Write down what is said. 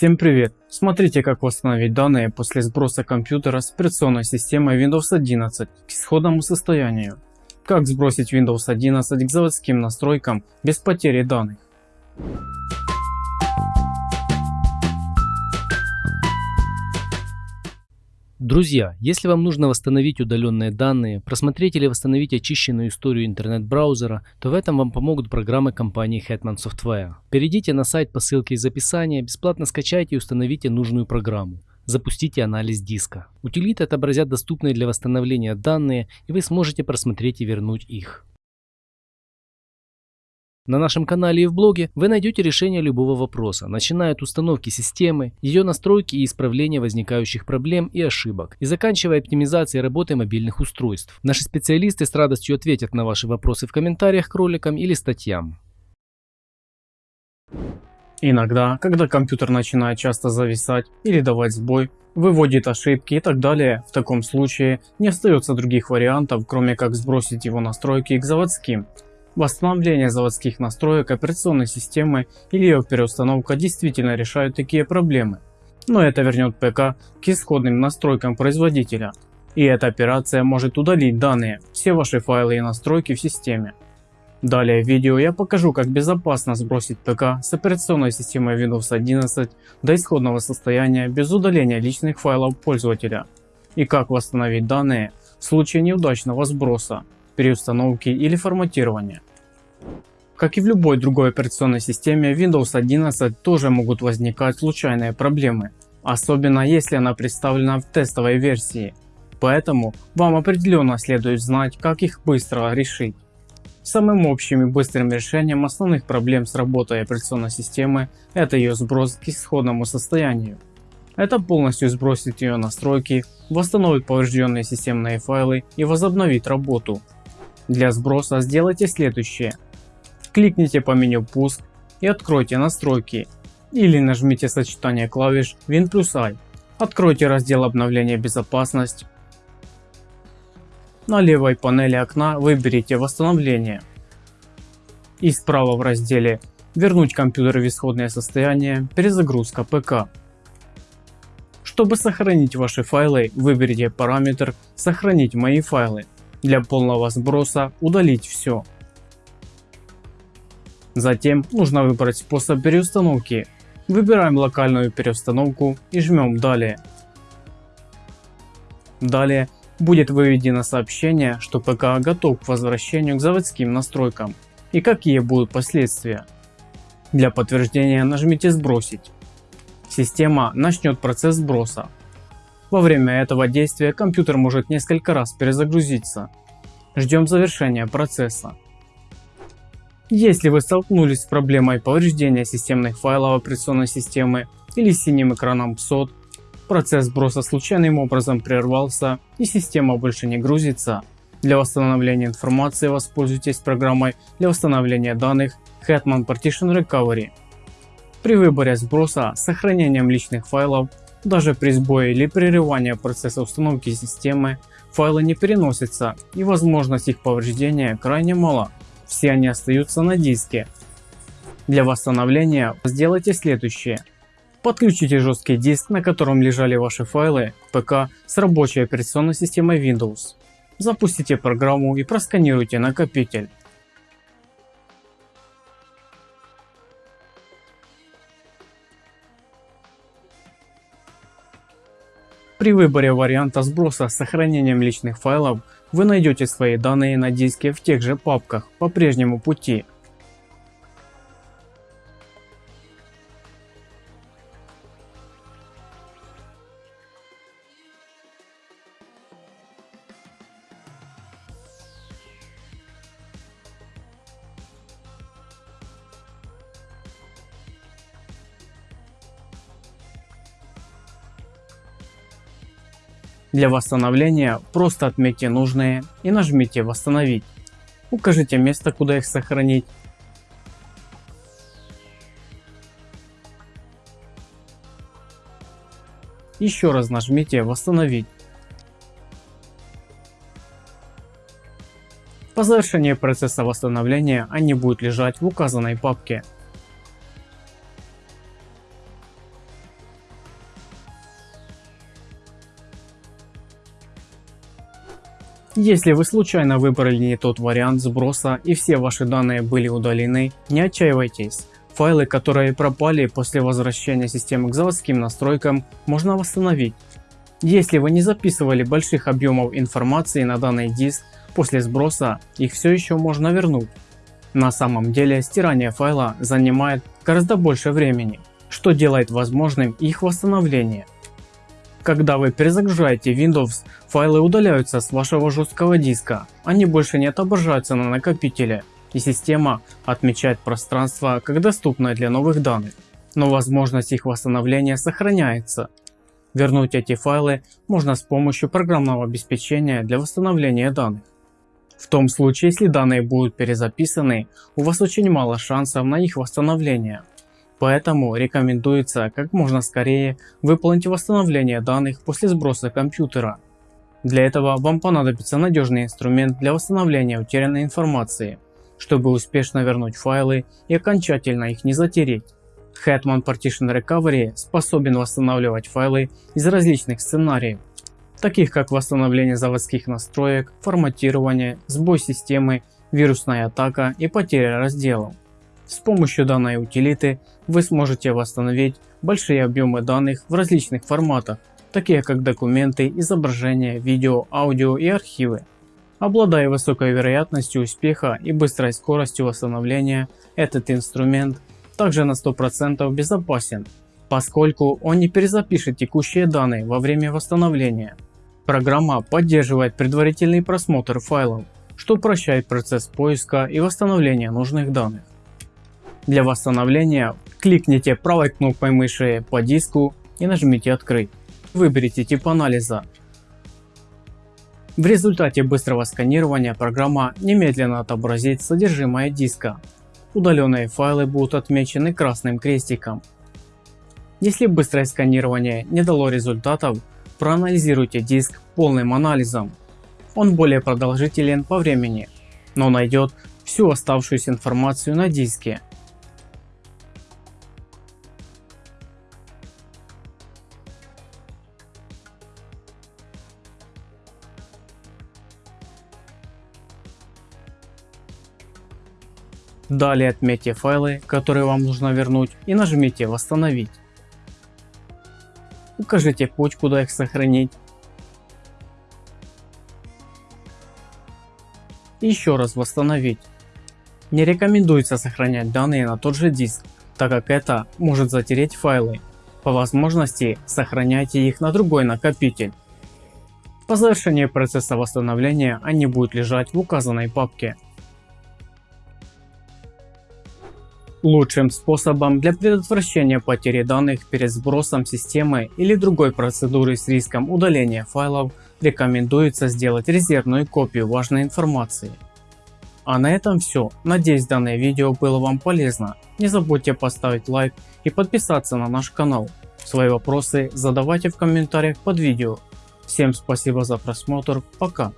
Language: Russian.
Всем привет! Смотрите как восстановить данные после сброса компьютера с операционной системой Windows 11 к исходному состоянию. Как сбросить Windows 11 к заводским настройкам без потери данных. Друзья, если вам нужно восстановить удаленные данные, просмотреть или восстановить очищенную историю интернет-браузера, то в этом вам помогут программы компании Hetman Software. Перейдите на сайт по ссылке из описания, бесплатно скачайте и установите нужную программу. Запустите анализ диска. Утилиты отобразят доступные для восстановления данные и вы сможете просмотреть и вернуть их. На нашем канале и в блоге вы найдете решение любого вопроса, начиная от установки системы, ее настройки и исправления возникающих проблем и ошибок, и заканчивая оптимизацией работы мобильных устройств. Наши специалисты с радостью ответят на ваши вопросы в комментариях к роликам или статьям. Иногда, когда компьютер начинает часто зависать или давать сбой, выводит ошибки и так далее, в таком случае не остается других вариантов, кроме как сбросить его настройки к заводским Восстановление заводских настроек операционной системы или ее переустановка действительно решают такие проблемы. Но это вернет ПК к исходным настройкам производителя. И эта операция может удалить данные, все ваши файлы и настройки в системе. Далее в видео я покажу как безопасно сбросить ПК с операционной системой Windows 11 до исходного состояния без удаления личных файлов пользователя. И как восстановить данные в случае неудачного сброса переустановки или форматирования. Как и в любой другой операционной системе, Windows 11 тоже могут возникать случайные проблемы, особенно если она представлена в тестовой версии. Поэтому вам определенно следует знать, как их быстро решить. Самым общим и быстрым решением основных проблем с работой операционной системы это ее сброс к исходному состоянию. Это полностью сбросит ее настройки, восстановит поврежденные системные файлы и возобновит работу. Для сброса сделайте следующее. Кликните по меню пуск и откройте настройки или нажмите сочетание клавиш Win плюс I. Откройте раздел обновления безопасность. На левой панели окна выберите восстановление. И справа в разделе вернуть компьютер в исходное состояние перезагрузка ПК. Чтобы сохранить ваши файлы выберите параметр сохранить мои файлы для полного сброса удалить все. Затем нужно выбрать способ переустановки. Выбираем локальную переустановку и жмем далее. Далее будет выведено сообщение, что ПК готов к возвращению к заводским настройкам и какие будут последствия. Для подтверждения нажмите сбросить. Система начнет процесс сброса. Во время этого действия компьютер может несколько раз перезагрузиться. Ждем завершения процесса. Если вы столкнулись с проблемой повреждения системных файлов операционной системы или синим экраном PSOT, процесс сброса случайным образом прервался и система больше не грузится, для восстановления информации воспользуйтесь программой для восстановления данных Hetman Partition Recovery. При выборе сброса с сохранением личных файлов даже при сбое или прерывании процесса установки системы файлы не переносятся и возможность их повреждения крайне мала, все они остаются на диске. Для восстановления сделайте следующее. Подключите жесткий диск, на котором лежали ваши файлы, ПК с рабочей операционной системой Windows. Запустите программу и просканируйте накопитель. При выборе варианта сброса с сохранением личных файлов вы найдете свои данные на диске в тех же папках по прежнему пути. Для восстановления просто отметьте нужные и нажмите восстановить. Укажите место куда их сохранить. Еще раз нажмите восстановить. По завершении процесса восстановления они будут лежать в указанной папке. Если вы случайно выбрали не тот вариант сброса и все ваши данные были удалены, не отчаивайтесь. Файлы, которые пропали после возвращения системы к заводским настройкам, можно восстановить. Если вы не записывали больших объемов информации на данный диск, после сброса их все еще можно вернуть. На самом деле стирание файла занимает гораздо больше времени, что делает возможным их восстановление. Когда вы перезагружаете Windows, файлы удаляются с вашего жесткого диска, они больше не отображаются на накопителе и система отмечает пространство как доступное для новых данных, но возможность их восстановления сохраняется. Вернуть эти файлы можно с помощью программного обеспечения для восстановления данных. В том случае, если данные будут перезаписаны, у вас очень мало шансов на их восстановление. Поэтому рекомендуется как можно скорее выполнить восстановление данных после сброса компьютера. Для этого вам понадобится надежный инструмент для восстановления утерянной информации, чтобы успешно вернуть файлы и окончательно их не затереть. Hetman Partition Recovery способен восстанавливать файлы из различных сценариев, таких как восстановление заводских настроек, форматирование, сбой системы, вирусная атака и потеря разделов. С помощью данной утилиты вы сможете восстановить большие объемы данных в различных форматах, такие как документы, изображения, видео, аудио и архивы. Обладая высокой вероятностью успеха и быстрой скоростью восстановления, этот инструмент также на 100% безопасен, поскольку он не перезапишет текущие данные во время восстановления. Программа поддерживает предварительный просмотр файлов, что упрощает процесс поиска и восстановления нужных данных. Для восстановления кликните правой кнопкой мыши по диску и нажмите открыть. Выберите тип анализа. В результате быстрого сканирования программа немедленно отобразит содержимое диска. Удаленные файлы будут отмечены красным крестиком. Если быстрое сканирование не дало результатов, проанализируйте диск полным анализом. Он более продолжителен по времени, но найдет всю оставшуюся информацию на диске Далее отметьте файлы, которые вам нужно вернуть и нажмите восстановить. Укажите путь куда их сохранить. Еще раз восстановить. Не рекомендуется сохранять данные на тот же диск, так как это может затереть файлы. По возможности сохраняйте их на другой накопитель. По завершении процесса восстановления они будут лежать в указанной папке. Лучшим способом для предотвращения потери данных перед сбросом системы или другой процедуры с риском удаления файлов рекомендуется сделать резервную копию важной информации. А на этом все. Надеюсь данное видео было вам полезно. Не забудьте поставить лайк и подписаться на наш канал. Свои вопросы задавайте в комментариях под видео. Всем спасибо за просмотр. Пока.